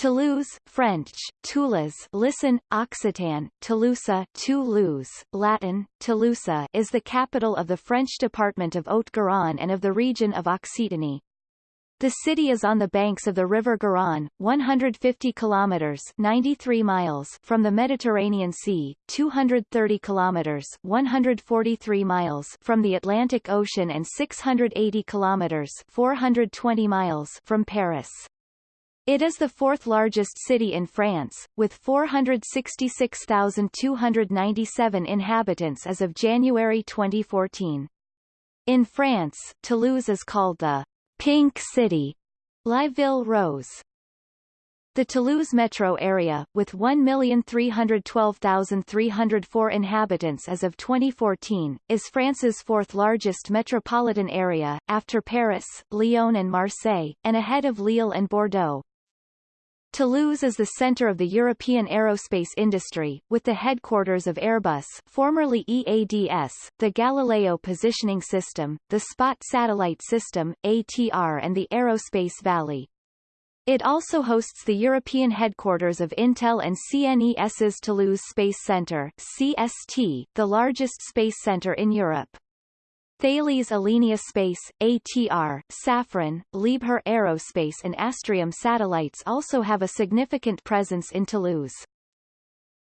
Toulouse, French, Toulouse listen, Occitan, Toulouse, Toulouse, Latin, Toulouse is the capital of the French department of Haute-Garonne and of the region of Occitanie. The city is on the banks of the River Garonne, 150 kilometers 93 miles from the Mediterranean Sea, 230 kilometers 143 miles from the Atlantic Ocean and 680 kilometers 420 miles from Paris. It is the fourth largest city in France, with 466,297 inhabitants as of January 2014. In France, Toulouse is called the Pink City, La Ville Rose. The Toulouse metro area, with 1,312,304 inhabitants as of 2014, is France's fourth largest metropolitan area, after Paris, Lyon and Marseille, and ahead of Lille and Bordeaux. Toulouse is the center of the European aerospace industry, with the headquarters of Airbus formerly EADS, the Galileo Positioning System, the Spot Satellite System, ATR and the Aerospace Valley. It also hosts the European headquarters of Intel and CNES's Toulouse Space Center CST, the largest space center in Europe. Thales Alenia Space, ATR, Safran, Liebherr Aerospace and Astrium Satellites also have a significant presence in Toulouse.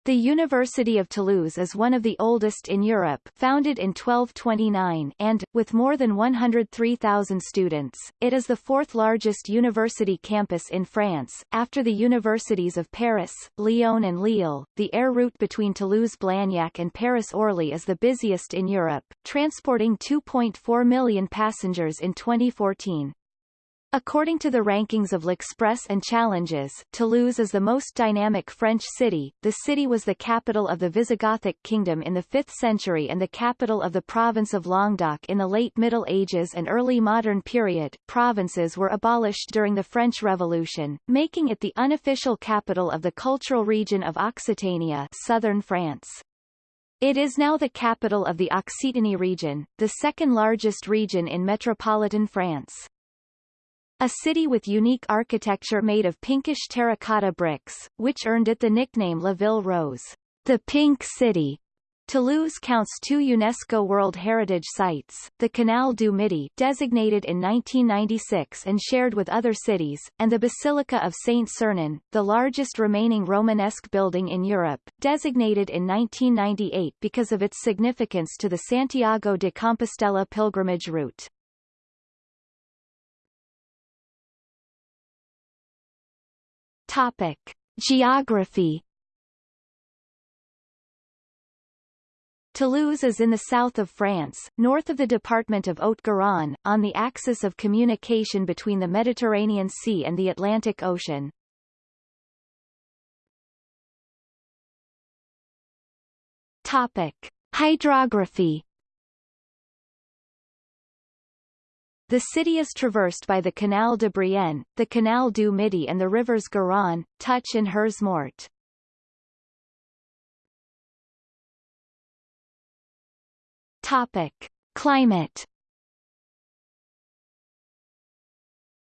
The University of Toulouse is one of the oldest in Europe founded in 1229 and, with more than 103,000 students, it is the fourth largest university campus in France, after the universities of Paris, Lyon and Lille. The air route between Toulouse-Blagnac and Paris-Orly is the busiest in Europe, transporting 2.4 million passengers in 2014. According to the rankings of L'Express and Challenges, Toulouse is the most dynamic French city. The city was the capital of the Visigothic kingdom in the 5th century and the capital of the province of Languedoc in the late Middle Ages and early modern period. Provinces were abolished during the French Revolution, making it the unofficial capital of the cultural region of Occitania, southern France. It is now the capital of the Occitanie region, the second largest region in metropolitan France. A city with unique architecture made of pinkish terracotta bricks, which earned it the nickname La Ville Rose, the Pink City. Toulouse counts two UNESCO World Heritage Sites, the Canal du Midi designated in 1996 and shared with other cities, and the Basilica of Saint-Sernin, the largest remaining Romanesque building in Europe, designated in 1998 because of its significance to the Santiago de Compostela pilgrimage route. Topic. Geography Toulouse is in the south of France, north of the department of Haute-Garonne, on the axis of communication between the Mediterranean Sea and the Atlantic Ocean. Topic. Hydrography The city is traversed by the Canal de Brienne, the Canal du Midi and the rivers Garonne, Touch and Hersé Morte. Topic. Climate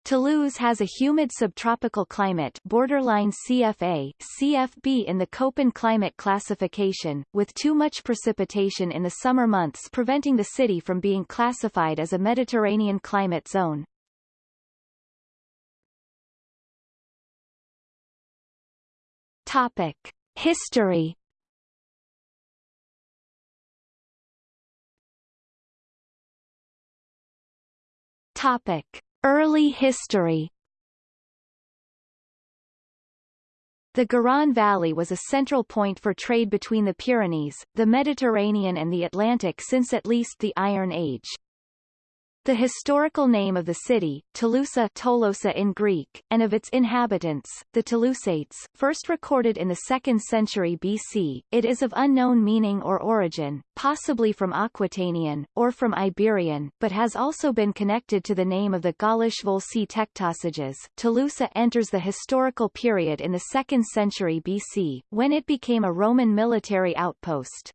Toulouse has a humid subtropical climate borderline CFA, CFB in the Köppen climate classification, with too much precipitation in the summer months preventing the city from being classified as a Mediterranean climate zone. Topic. History Topic. Early history The Garonne Valley was a central point for trade between the Pyrenees, the Mediterranean and the Atlantic since at least the Iron Age. The historical name of the city, Toulousa Tolosa in Greek, and of its inhabitants, the Toulousates, first recorded in the 2nd century BC, it is of unknown meaning or origin, possibly from Aquitanian, or from Iberian, but has also been connected to the name of the Gaulish Volsci Tectosages. Tolosa enters the historical period in the 2nd century BC, when it became a Roman military outpost.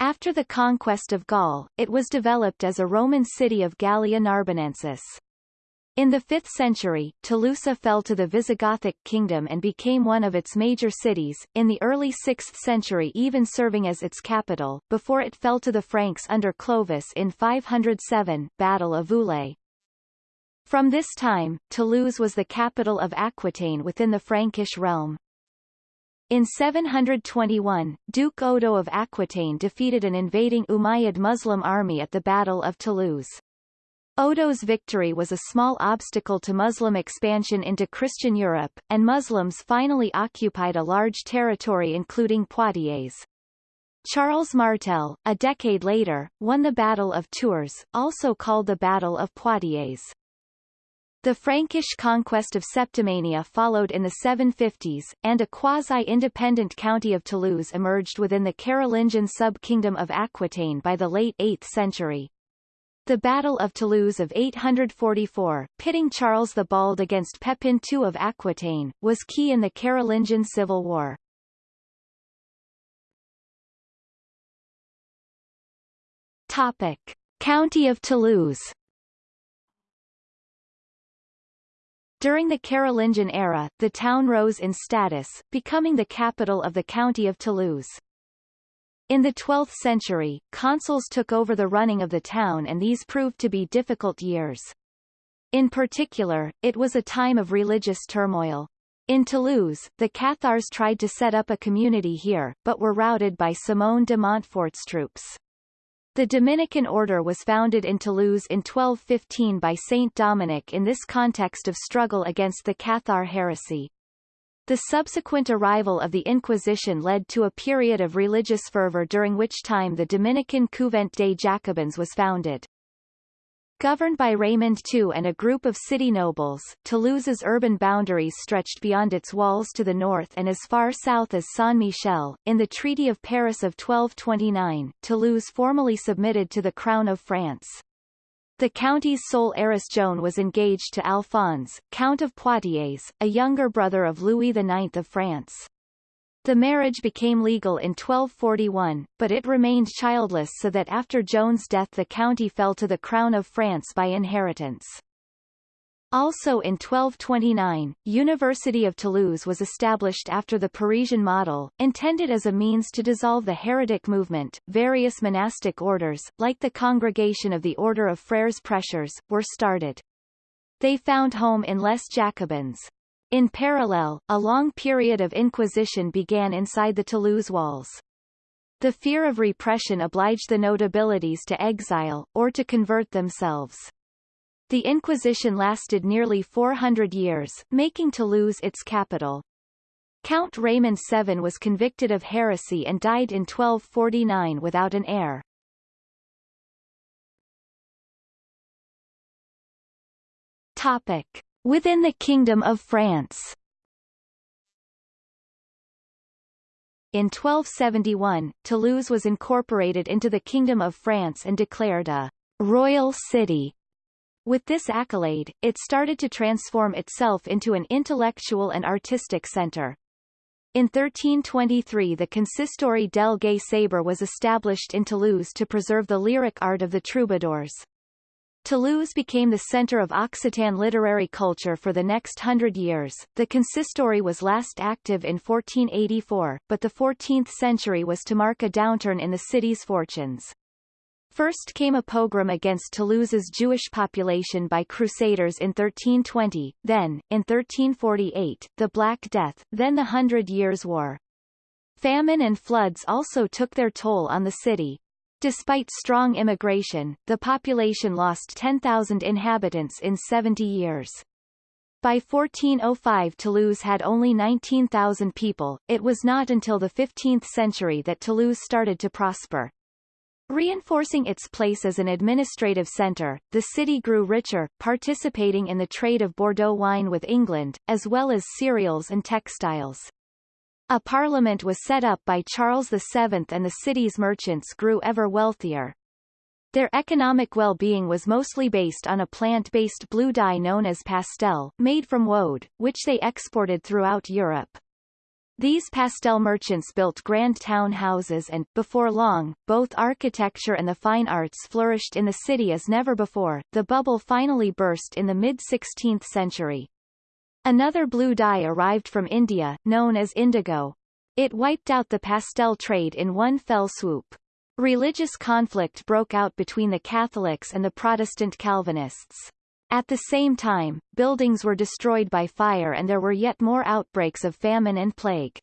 After the conquest of Gaul, it was developed as a Roman city of Gallia Narbonensis. In the 5th century, Tolosa fell to the Visigothic kingdom and became one of its major cities, in the early 6th century even serving as its capital, before it fell to the Franks under Clovis in 507 Battle of Vouillé. From this time, Toulouse was the capital of Aquitaine within the Frankish realm. In 721, Duke Odo of Aquitaine defeated an invading Umayyad Muslim army at the Battle of Toulouse. Odo's victory was a small obstacle to Muslim expansion into Christian Europe, and Muslims finally occupied a large territory including Poitiers. Charles Martel, a decade later, won the Battle of Tours, also called the Battle of Poitiers. The Frankish conquest of Septimania followed in the 750s, and a quasi-independent county of Toulouse emerged within the Carolingian sub-kingdom of Aquitaine by the late 8th century. The Battle of Toulouse of 844, pitting Charles the Bald against Pepin II of Aquitaine, was key in the Carolingian Civil War. Topic. County of Toulouse During the Carolingian era, the town rose in status, becoming the capital of the county of Toulouse. In the 12th century, consuls took over the running of the town and these proved to be difficult years. In particular, it was a time of religious turmoil. In Toulouse, the Cathars tried to set up a community here, but were routed by Simon de Montfort's troops. The Dominican order was founded in Toulouse in 1215 by Saint Dominic in this context of struggle against the Cathar heresy. The subsequent arrival of the Inquisition led to a period of religious fervor during which time the Dominican Couvent des Jacobins was founded. Governed by Raymond II and a group of city nobles, Toulouse's urban boundaries stretched beyond its walls to the north and as far south as Saint-Michel. In the Treaty of Paris of 1229, Toulouse formally submitted to the Crown of France. The county's sole heiress Joan was engaged to Alphonse, Count of Poitiers, a younger brother of Louis IX of France. The marriage became legal in 1241, but it remained childless so that after Joan's death the county fell to the Crown of France by inheritance. Also in 1229, University of Toulouse was established after the Parisian model, intended as a means to dissolve the heretic movement. Various monastic orders, like the Congregation of the Order of Frères Prêcheurs, were started. They found home in Les Jacobins. In parallel, a long period of inquisition began inside the Toulouse walls. The fear of repression obliged the notabilities to exile, or to convert themselves. The Inquisition lasted nearly 400 years, making Toulouse its capital. Count Raymond VII was convicted of heresy and died in 1249 without an heir. Topic. Within the Kingdom of France In 1271, Toulouse was incorporated into the Kingdom of France and declared a royal city with this accolade, it started to transform itself into an intellectual and artistic center. In 1323 the Consistory del Gai Saber was established in Toulouse to preserve the lyric art of the troubadours. Toulouse became the center of Occitan literary culture for the next hundred years. The consistory was last active in 1484, but the 14th century was to mark a downturn in the city's fortunes. First came a pogrom against Toulouse's Jewish population by Crusaders in 1320, then, in 1348, the Black Death, then the Hundred Years' War. Famine and floods also took their toll on the city. Despite strong immigration, the population lost 10,000 inhabitants in 70 years. By 1405 Toulouse had only 19,000 people. It was not until the 15th century that Toulouse started to prosper. Reinforcing its place as an administrative centre, the city grew richer, participating in the trade of Bordeaux wine with England, as well as cereals and textiles. A parliament was set up by Charles VII and the city's merchants grew ever wealthier. Their economic well-being was mostly based on a plant-based blue dye known as pastel, made from woad, which they exported throughout Europe. These pastel merchants built grand town houses and, before long, both architecture and the fine arts flourished in the city as never before. The bubble finally burst in the mid-16th century. Another blue dye arrived from India, known as indigo. It wiped out the pastel trade in one fell swoop. Religious conflict broke out between the Catholics and the Protestant Calvinists. At the same time, buildings were destroyed by fire and there were yet more outbreaks of famine and plague.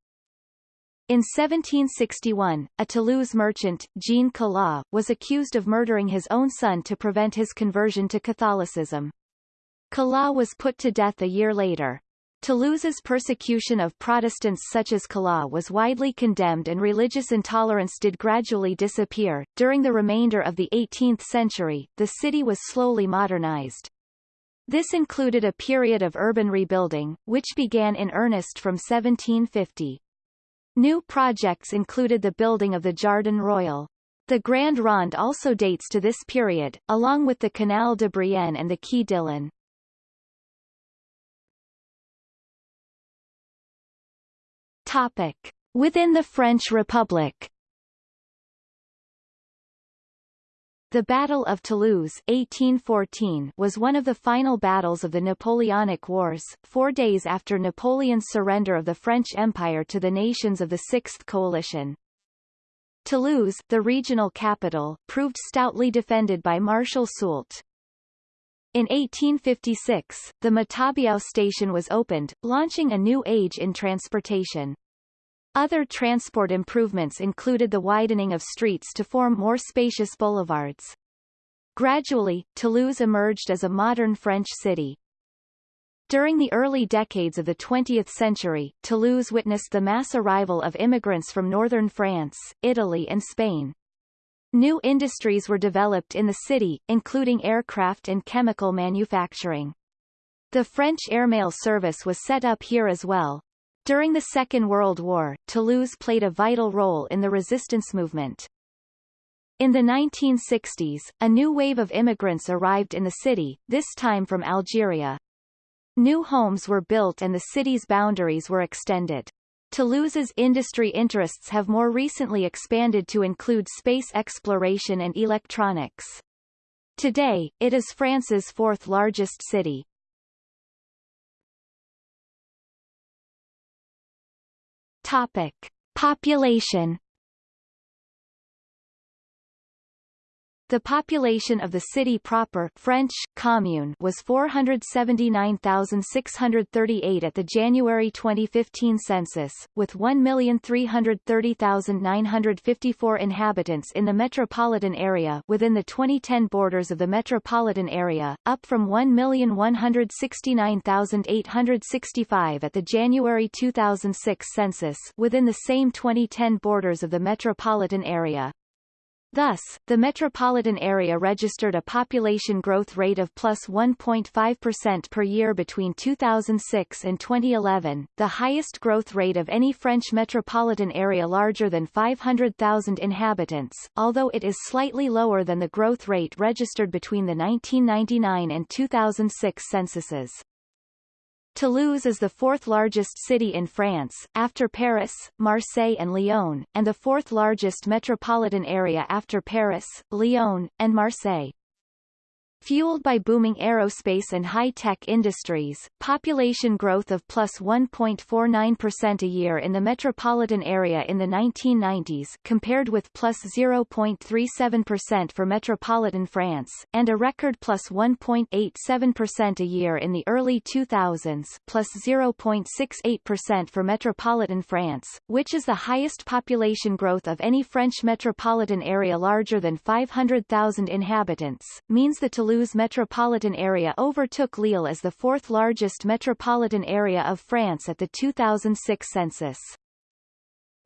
In 1761, a Toulouse merchant, Jean Calas, was accused of murdering his own son to prevent his conversion to Catholicism. Calas was put to death a year later. Toulouse's persecution of Protestants such as Calas was widely condemned and religious intolerance did gradually disappear. During the remainder of the 18th century, the city was slowly modernized. This included a period of urban rebuilding, which began in earnest from 1750. New projects included the building of the Jardin Royal. The Grand Rond also dates to this period, along with the Canal de Brienne and the Quai Dillon. Topic. Within the French Republic The Battle of Toulouse 1814 was one of the final battles of the Napoleonic Wars, four days after Napoleon's surrender of the French Empire to the nations of the Sixth Coalition. Toulouse, the regional capital, proved stoutly defended by Marshal Soult. In 1856, the Matabiau station was opened, launching a new age in transportation. Other transport improvements included the widening of streets to form more spacious boulevards. Gradually, Toulouse emerged as a modern French city. During the early decades of the 20th century, Toulouse witnessed the mass arrival of immigrants from northern France, Italy and Spain. New industries were developed in the city, including aircraft and chemical manufacturing. The French airmail service was set up here as well, during the Second World War, Toulouse played a vital role in the resistance movement. In the 1960s, a new wave of immigrants arrived in the city, this time from Algeria. New homes were built and the city's boundaries were extended. Toulouse's industry interests have more recently expanded to include space exploration and electronics. Today, it is France's fourth largest city. Topic. Population The population of the city proper French, commune was 479,638 at the January 2015 census, with 1,330,954 inhabitants in the metropolitan area within the 2010 borders of the metropolitan area, up from 1,169,865 at the January 2006 census within the same 2010 borders of the metropolitan area. Thus, the metropolitan area registered a population growth rate of plus 1.5% per year between 2006 and 2011, the highest growth rate of any French metropolitan area larger than 500,000 inhabitants, although it is slightly lower than the growth rate registered between the 1999 and 2006 censuses. Toulouse is the fourth largest city in France, after Paris, Marseille and Lyon, and the fourth largest metropolitan area after Paris, Lyon, and Marseille. Fueled by booming aerospace and high-tech industries, population growth of plus 1.49% a year in the metropolitan area in the 1990s compared with plus 0.37% for metropolitan France, and a record plus 1.87% a year in the early 2000s plus 0.68% for metropolitan France, which is the highest population growth of any French metropolitan area larger than 500,000 inhabitants, means the Toulouse Toulouse metropolitan area overtook Lille as the fourth largest metropolitan area of France at the 2006 census.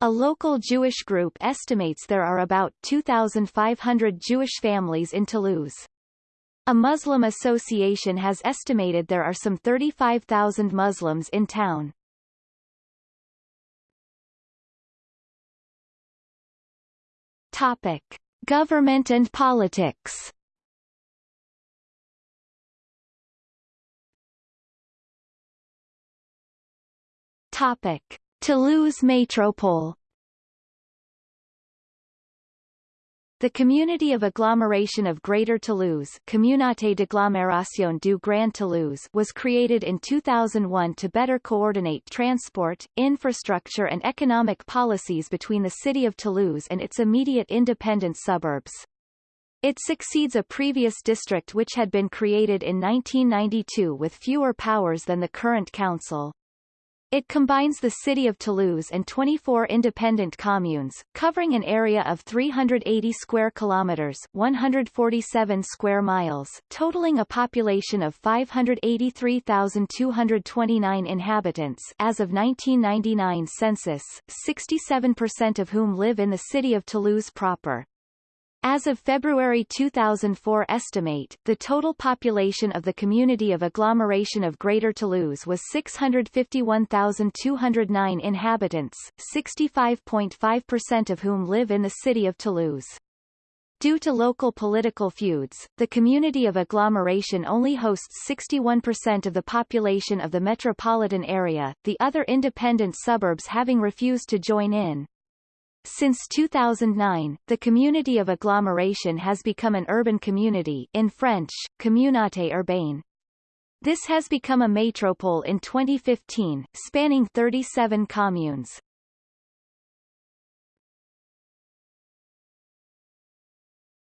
A local Jewish group estimates there are about 2,500 Jewish families in Toulouse. A Muslim association has estimated there are some 35,000 Muslims in town. Topic. Government and politics Topic: Toulouse Métropole The community of agglomeration of Greater Toulouse Communauté d'agglomération du Grand Toulouse was created in 2001 to better coordinate transport, infrastructure and economic policies between the city of Toulouse and its immediate independent suburbs. It succeeds a previous district which had been created in 1992 with fewer powers than the current council. It combines the city of Toulouse and 24 independent communes, covering an area of 380 square kilometers, 147 square miles, totaling a population of 583,229 inhabitants as of 1999 census, 67% of whom live in the city of Toulouse proper. As of February 2004 estimate, the total population of the community of agglomeration of Greater Toulouse was 651,209 inhabitants, 65.5% of whom live in the city of Toulouse. Due to local political feuds, the community of agglomeration only hosts 61% of the population of the metropolitan area, the other independent suburbs having refused to join in. Since 2009, the community of agglomeration has become an urban community in French, communauté urbaine. This has become a métropole in 2015, spanning 37 communes.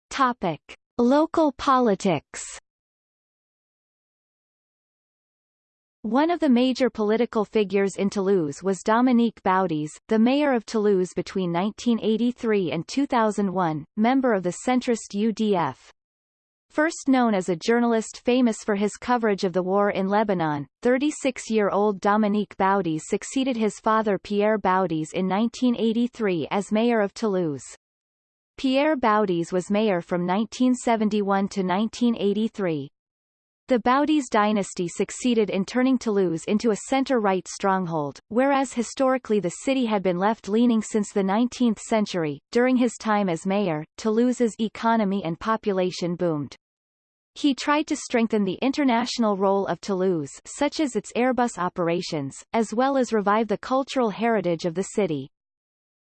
Topic. Local politics One of the major political figures in Toulouse was Dominique Baudis, the mayor of Toulouse between 1983 and 2001, member of the centrist UDF. First known as a journalist famous for his coverage of the war in Lebanon, 36-year-old Dominique Baudis succeeded his father Pierre Baudis in 1983 as mayor of Toulouse. Pierre Baudis was mayor from 1971 to 1983. The Baudis dynasty succeeded in turning Toulouse into a center-right stronghold, whereas historically the city had been left-leaning since the 19th century. During his time as mayor, Toulouse's economy and population boomed. He tried to strengthen the international role of Toulouse such as its Airbus operations, as well as revive the cultural heritage of the city.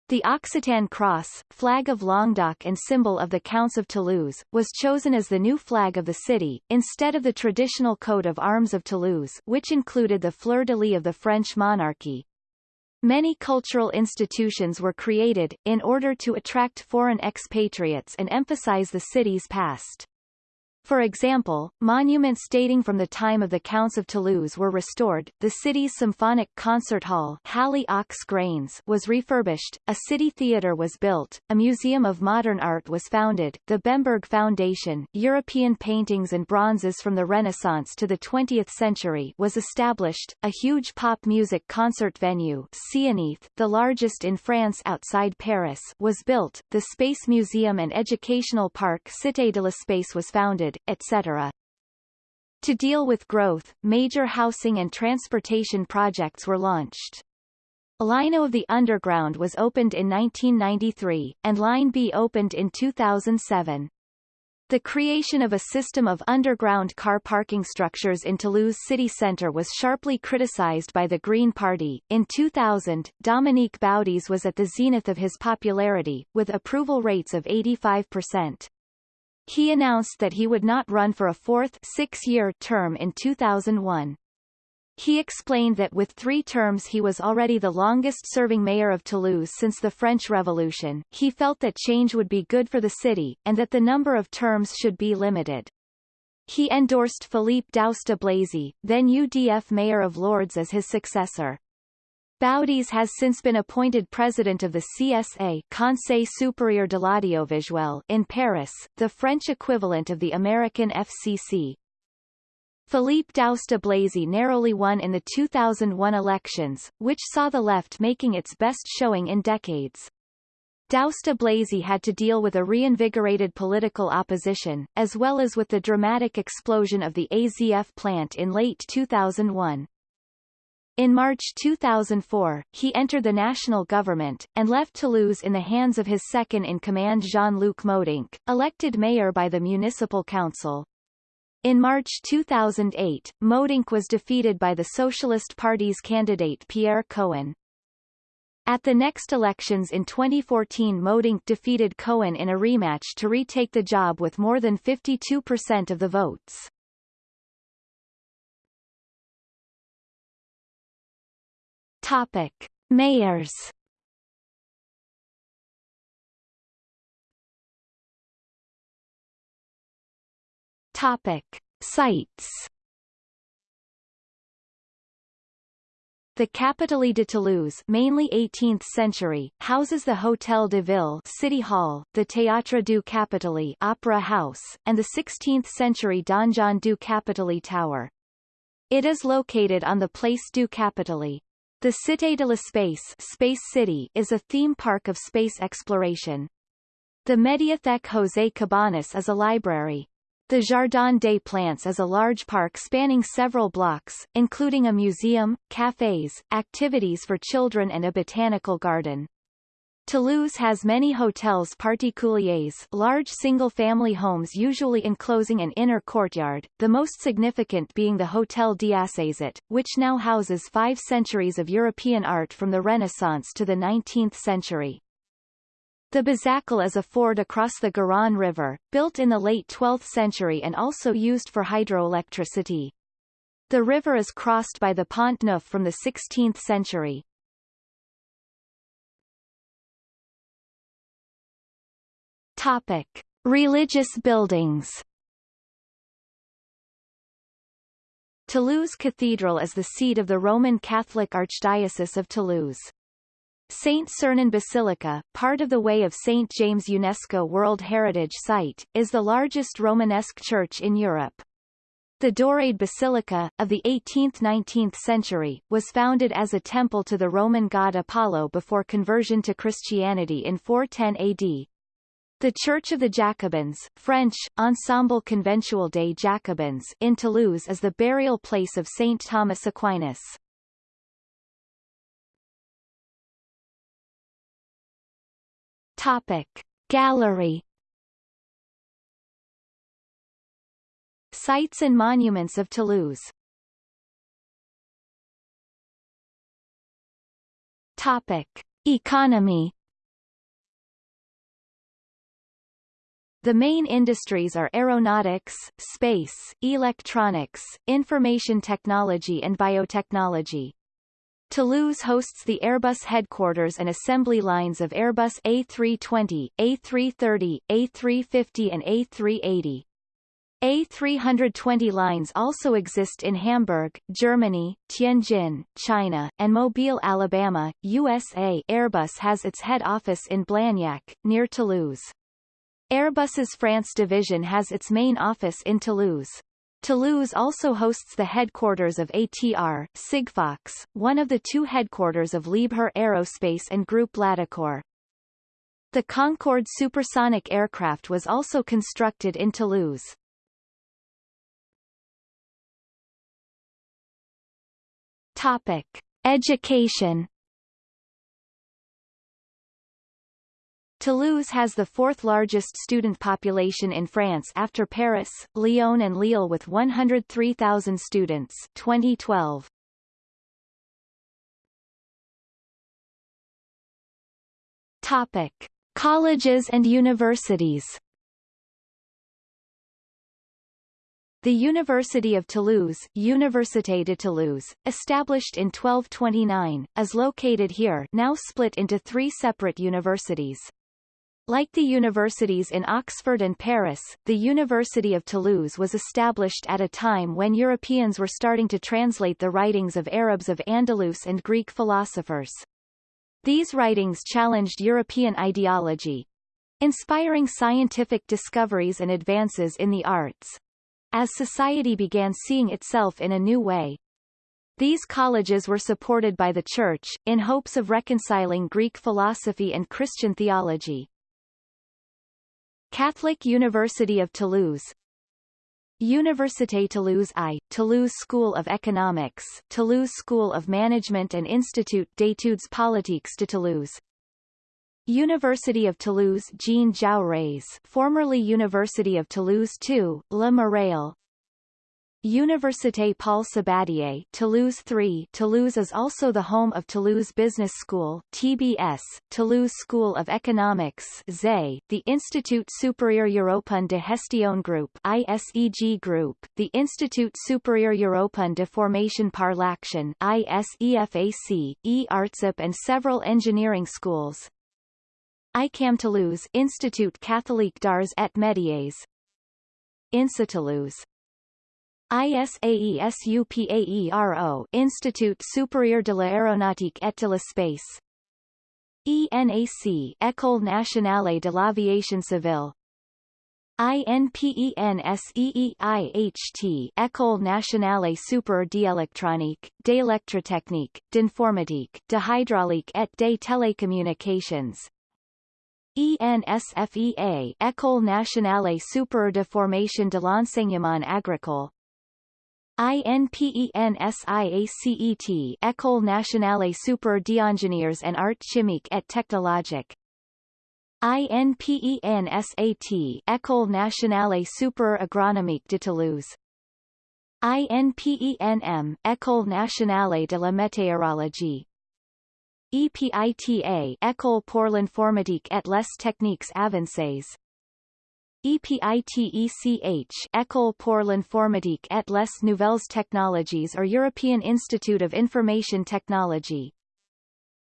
The Occitan cross, flag of Languedoc and symbol of the Counts of Toulouse, was chosen as the new flag of the city, instead of the traditional coat of arms of Toulouse which included the fleur-de-lis of the French monarchy. Many cultural institutions were created, in order to attract foreign expatriates and emphasize the city's past. For example, monuments dating from the time of the Counts of Toulouse were restored, the city's symphonic concert hall Halle aux Grains was refurbished, a city theatre was built, a museum of modern art was founded, the Bemberg Foundation European paintings and bronzes from the Renaissance to the 20th century was established, a huge pop music concert venue Zénith, the largest in France outside Paris was built, the Space Museum and Educational Park Cité de l'Espace was founded, etc. To deal with growth, major housing and transportation projects were launched. Line O of the Underground was opened in 1993, and Line B opened in 2007. The creation of a system of underground car parking structures in Toulouse city centre was sharply criticized by the Green Party. In 2000, Dominique Baudis was at the zenith of his popularity, with approval rates of 85%. He announced that he would not run for a fourth six-year term in 2001. He explained that with three terms he was already the longest-serving mayor of Toulouse since the French Revolution, he felt that change would be good for the city, and that the number of terms should be limited. He endorsed Philippe Douste-Blazy, then UDF mayor of Lourdes as his successor. Baudis has since been appointed president of the CSA Conseil supérieur de l'audiovisuel in Paris, the French equivalent of the American FCC. Philippe Douste-Blazy narrowly won in the 2001 elections, which saw the left making its best showing in decades. Douste-Blazy had to deal with a reinvigorated political opposition, as well as with the dramatic explosion of the AZF plant in late 2001. In March 2004, he entered the national government, and left Toulouse in the hands of his second-in-command Jean-Luc Moudenc, elected mayor by the municipal council. In March 2008, Modinc was defeated by the Socialist Party's candidate Pierre Cohen. At the next elections in 2014 Moudenc defeated Cohen in a rematch to retake the job with more than 52% of the votes. Topic. Mayors Topic. Sites The Capitole de Toulouse mainly 18th century, houses the Hôtel de Ville City Hall, the Théâtre du Capitole Opera House, and the 16th century Donjon du Capitole Tower. It is located on the Place du Capitole. The Cité de l'Espace Space City is a theme park of space exploration. The Médiathèque José Cabanis is a library. The Jardin des Plantes is a large park spanning several blocks, including a museum, cafes, activities for children and a botanical garden. Toulouse has many hotels particuliers large single-family homes usually enclosing an inner courtyard, the most significant being the Hôtel d'Assézat, which now houses five centuries of European art from the Renaissance to the 19th century. The Bazacle is a ford across the Garonne River, built in the late 12th century and also used for hydroelectricity. The river is crossed by the Pont Neuf from the 16th century. Topic. Religious buildings Toulouse Cathedral is the seat of the Roman Catholic Archdiocese of Toulouse. St. Sernin Basilica, part of the Way of St. James UNESCO World Heritage Site, is the largest Romanesque church in Europe. The Daurade Basilica, of the 18th–19th century, was founded as a temple to the Roman god Apollo before conversion to Christianity in 410 AD. The Church of the Jacobins French, Ensemble Conventual des Jacobins in Toulouse is the burial place of Saint Thomas Aquinas. Topic. Gallery Sites and monuments of Toulouse Topic. Economy The main industries are aeronautics, space, electronics, information technology and biotechnology. Toulouse hosts the Airbus headquarters and assembly lines of Airbus A320, A330, A350 and A380. A320 lines also exist in Hamburg, Germany, Tianjin, China, and Mobile, Alabama, USA. Airbus has its head office in Blagnac, near Toulouse. Airbus's France division has its main office in Toulouse. Toulouse also hosts the headquarters of ATR, Sigfox, one of the two headquarters of Liebherr Aerospace and Group Latécoère. The Concorde supersonic aircraft was also constructed in Toulouse. Topic. Education Toulouse has the fourth largest student population in France after Paris, Lyon and Lille with 103,000 students 2012. Topic. Colleges and universities The University of Toulouse Université de Toulouse, established in 1229, is located here now split into three separate universities. Like the universities in Oxford and Paris, the University of Toulouse was established at a time when Europeans were starting to translate the writings of Arabs of Andalus and Greek philosophers. These writings challenged European ideology, inspiring scientific discoveries and advances in the arts. As society began seeing itself in a new way, these colleges were supported by the Church, in hopes of reconciling Greek philosophy and Christian theology. Catholic University of Toulouse. Université Toulouse I, Toulouse School of Economics, Toulouse School of Management and Institut d'études politiques de Toulouse. University of Toulouse Jean Jaurès formerly University of Toulouse II, Le Mirail Université Paul Sabatier Toulouse 3 Toulouse is also the home of Toulouse Business School TBS, Toulouse School of Economics ZE, the Institut Supérieur Européen de Gestion Group ISEG Group, the Institut Supérieur Européen de Formation par l'Action ISEFAC, E-Artsip and several engineering schools. ICAM Toulouse Institut Catholique d'Arts et Métiers. INSA Toulouse ISAESUPAERO Institut Supérieur de l'Aéronautique et de l'Espace. ENAC École nationale de l'aviation civile. INPENSEEIHT École nationale supérieure d'électronique, d'électrotechnique, d'informatique, de hydraulique et des télécommunications. ENSFEA École nationale supérieure de formation de l'enseignement agricole INPENSIACET École nationale supérieure d'ingénieurs en art chimique et technologique INPENSAT École nationale supérieure agronomique de Toulouse. INPENM École nationale de la météorologie. EPITA École pour l'informatique et les techniques avancées EPITECH École pour l'informatique et les nouvelles technologies or European Institute of Information Technology.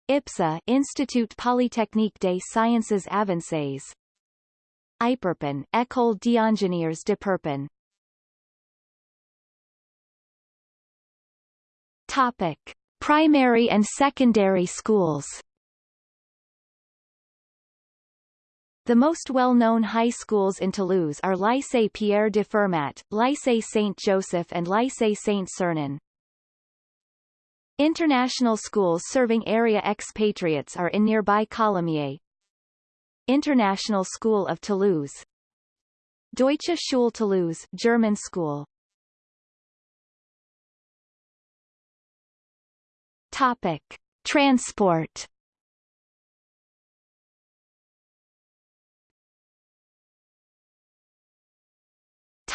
IPSA Institut Polytechnique des Sciences Avancées. Iperpen École d'ingénieurs de Purpan Topic Primary and secondary schools The most well-known high schools in Toulouse are Lycée Pierre de Fermat, Lycée Saint-Joseph and Lycée Saint-Sernin. International schools serving area expatriates are in nearby Colomiers. International School of Toulouse Deutsche Schule Toulouse German school Topic. Transport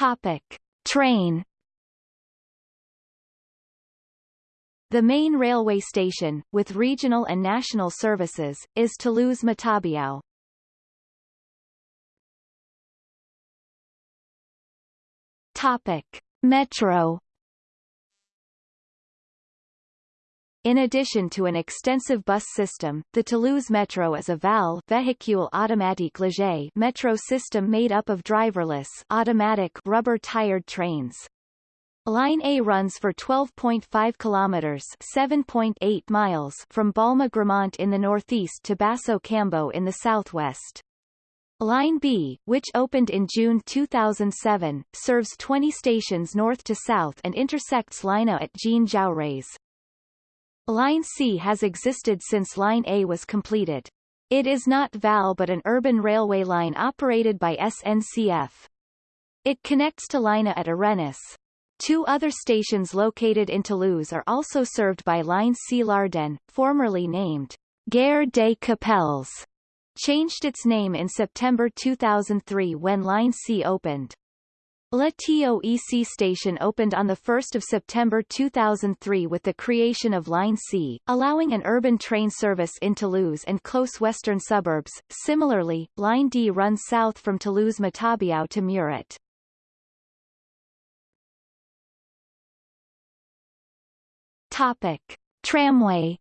Topic. Train The main railway station, with regional and national services, is Toulouse-Matabiau. Topic. Metro In addition to an extensive bus system, the Toulouse Metro is a VAL Véhicule Automatique Léger metro system made up of driverless automatic rubber-tired trains. Line A runs for 12.5 kilometers (7.8 miles) from Balma-Gramont in the northeast to Basso-Cambo in the southwest. Line B, which opened in June 2007, serves 20 stations north to south and intersects Line A at Jean Jaurès. Line C has existed since Line A was completed. It is not VAL but an urban railway line operated by SNCF. It connects to Line A at Arenas. Two other stations located in Toulouse are also served by Line C Lardenne, formerly named Gare des Capelles, changed its name in September 2003 when Line C opened. La TOEC station opened on 1 September 2003 with the creation of Line C, allowing an urban train service in Toulouse and close western suburbs. Similarly, Line D runs south from Toulouse-Matabiau to Muret. Topic. Tramway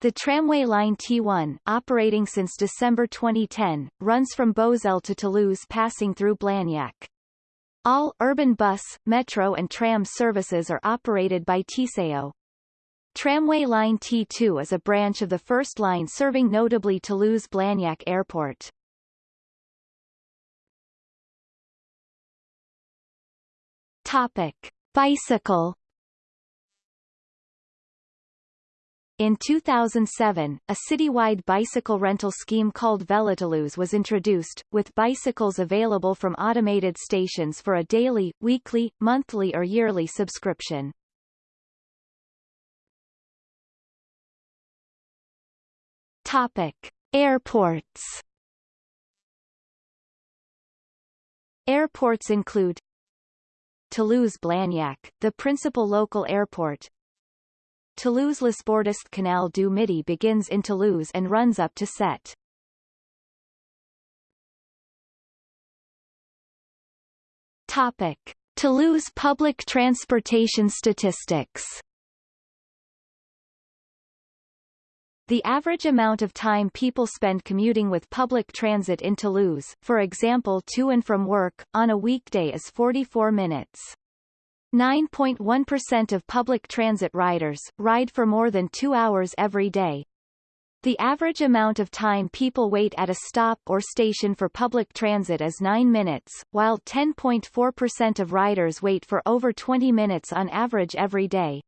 The tramway line T1, operating since December 2010, runs from Beauzelle to Toulouse passing through Blagnac. All urban bus, metro and tram services are operated by Tisséo. Tramway line T2 is a branch of the first line serving notably Toulouse-Blagnac Airport. Topic. Bicycle In 2007, a citywide bicycle rental scheme called Velotoulouse was introduced, with bicycles available from automated stations for a daily, weekly, monthly or yearly subscription. Topic. Airports Airports include Toulouse-Blagnac, the principal local airport. Toulouse-Les Bordes Canal du Midi begins in Toulouse and runs up to Sète. Topic. Toulouse public transportation statistics The average amount of time people spend commuting with public transit in Toulouse, for example to and from work, on a weekday is 44 minutes. 9.1% of public transit riders, ride for more than two hours every day. The average amount of time people wait at a stop or station for public transit is 9 minutes, while 10.4% of riders wait for over 20 minutes on average every day.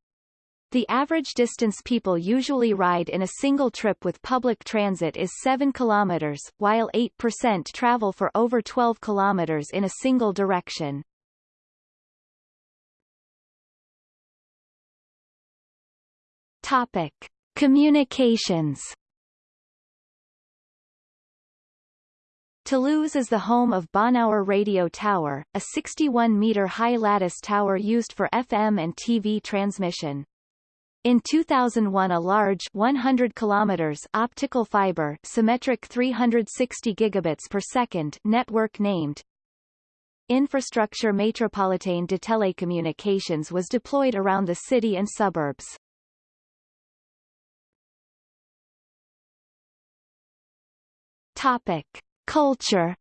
The average distance people usually ride in a single trip with public transit is 7 kilometers, while 8% travel for over 12 kilometers in a single direction. Topic: Communications. Toulouse is the home of Bonhoure Radio Tower, a 61-meter high lattice tower used for FM and TV transmission. In 2001 a large 100 kilometers optical fiber symmetric 360 gigabits per second network named Infrastructure Métropolitaine de Télécommunications was deployed around the city and suburbs. Topic: Culture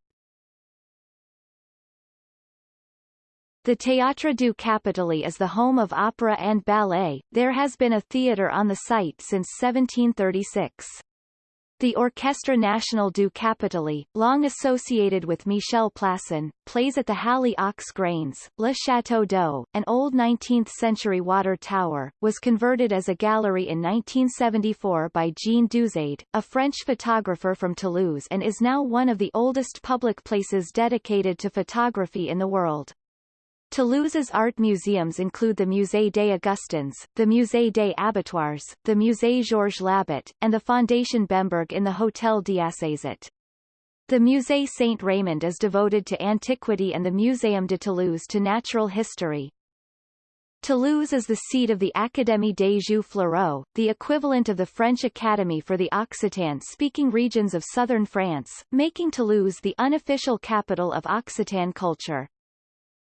The Théâtre du Capitole is the home of opera and ballet, there has been a theatre on the site since 1736. The Orchestre National du Capitole, long associated with Michel Plasson, plays at the Halle aux Grains. Le Château d'Eau, an old 19th-century water tower, was converted as a gallery in 1974 by Jean Dieuzaide, a French photographer from Toulouse and is now one of the oldest public places dedicated to photography in the world. Toulouse's art museums include the Musée des Augustins, the Musée des Abattoirs, the Musée Georges Labit, and the Fondation Bemberg in the Hôtel d'Assézat. The Musée Saint-Raymond is devoted to antiquity and the Muséum de Toulouse to natural history. Toulouse is the seat of the Académie des Jeux Floraux, the equivalent of the French Academy for the Occitan-speaking regions of southern France, making Toulouse the unofficial capital of Occitan culture.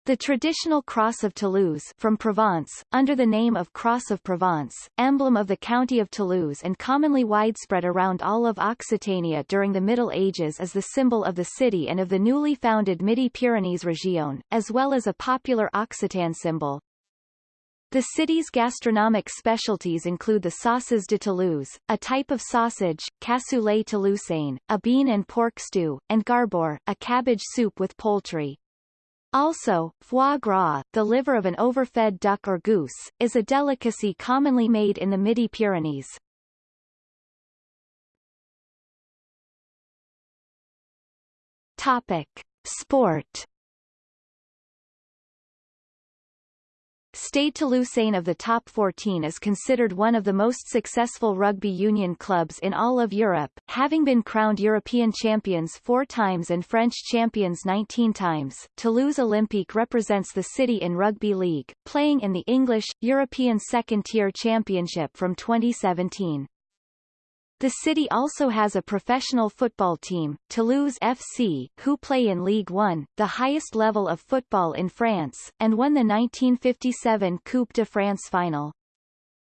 The traditional Cross of Toulouse from Provence, under the name of Cross of Provence, emblem of the county of Toulouse and commonly widespread around all of Occitania during the Middle Ages is the symbol of the city and of the newly founded Midi-Pyrénées region, as well as a popular Occitan symbol. The city's gastronomic specialties include the saucisse de Toulouse, a type of sausage, cassoulet toulousain, a bean and pork stew, and garbure, a cabbage soup with poultry. Also, foie gras, the liver of an overfed duck or goose, is a delicacy commonly made in the Midi-Pyrenees. Topic. Sport Stade Toulousain of the top 14 is considered one of the most successful rugby union clubs in all of Europe, having been crowned European champions four times and French champions 19 times. Toulouse Olympique represents the city in rugby league, playing in the English, European second-tier championship from 2017. The city also has a professional football team, Toulouse FC, who play in Ligue 1, the highest level of football in France, and won the 1957 Coupe de France final.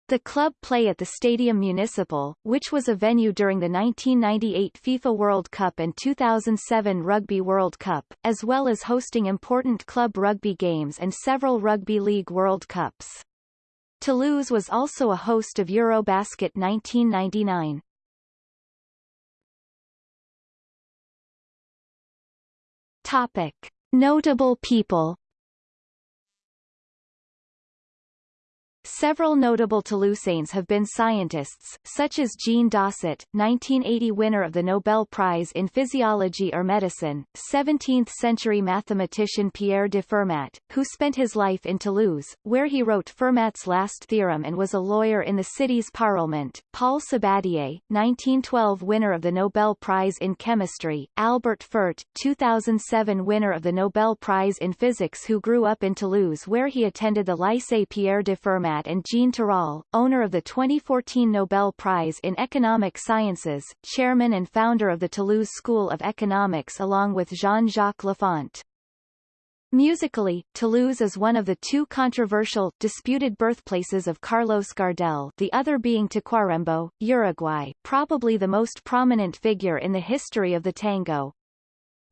The club play at the Stadium Municipal, which was a venue during the 1998 FIFA World Cup and 2007 Rugby World Cup, as well as hosting important club rugby games and several Rugby League World Cups. Toulouse was also a host of Eurobasket 1999. Topic. Notable people Several notable Toulousains have been scientists, such as Jean Dausset, 1980 winner of the Nobel Prize in Physiology or Medicine, 17th-century mathematician Pierre de Fermat, who spent his life in Toulouse, where he wrote Fermat's last theorem and was a lawyer in the city's parliament, Paul Sabatier, 1912 winner of the Nobel Prize in Chemistry, Albert Fert, 2007 winner of the Nobel Prize in Physics who grew up in Toulouse where he attended the Lycée Pierre de Fermat and Jean Tirole, owner of the 2014 Nobel Prize in Economic Sciences, chairman and founder of the Toulouse School of Economics along with Jean-Jacques Laffont. Musically, Toulouse is one of the two controversial, disputed birthplaces of Carlos Gardel the other being Tacuarembó, Uruguay, probably the most prominent figure in the history of the tango.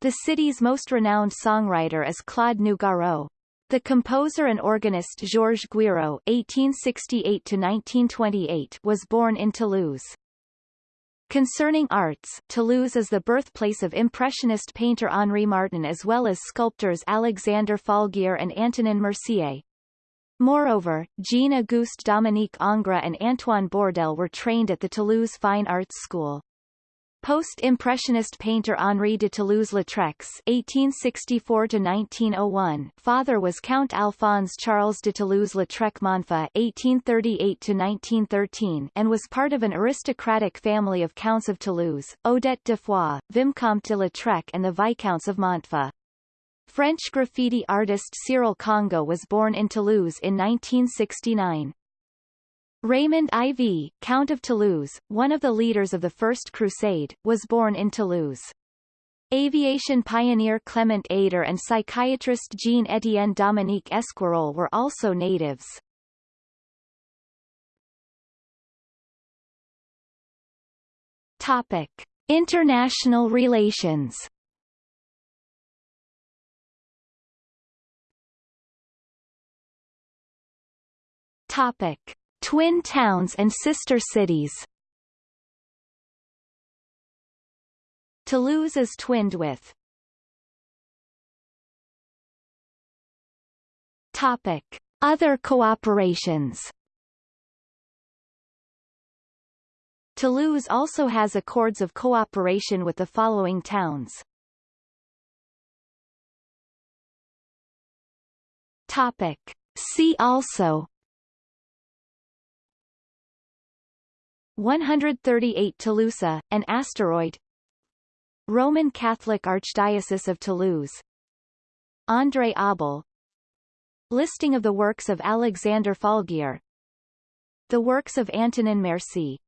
The city's most renowned songwriter is Claude Nougaro, the composer and organist Georges Guiraud (1868–1928) was born in Toulouse. Concerning arts, Toulouse is the birthplace of Impressionist painter Henri Martin as well as sculptors Alexander Falguière and Antonin Mercié. Moreover, Jean-Auguste Dominique Ingres and Antoine Bourdelle were trained at the Toulouse Fine Arts School. Post-Impressionist painter Henri de Toulouse-Lautrec's (1864–1901) father was Count Alphonse Charles de Toulouse-Lautrec Monfa (1838–1913) and was part of an aristocratic family of counts of Toulouse, Odette de Foix, Vicomte de Lautrec and the Viscounts of Montfa. French graffiti artist Cyril Kongo was born in Toulouse in 1969. Raymond IV, Count of Toulouse, one of the leaders of the First Crusade, was born in Toulouse. Aviation pioneer Clement Ader and psychiatrist Jean-Étienne Dominique Esquirol were also natives. Topic. International relations Topic. Twin towns and sister cities Toulouse is twinned with Topic. Other cooperations Toulouse also has accords of cooperation with the following towns. Topic. See also 138 Toulouse, an asteroid. Roman Catholic Archdiocese of Toulouse. André Abel. Listing of the works of Alexander Falguière The works of Antonin Mercié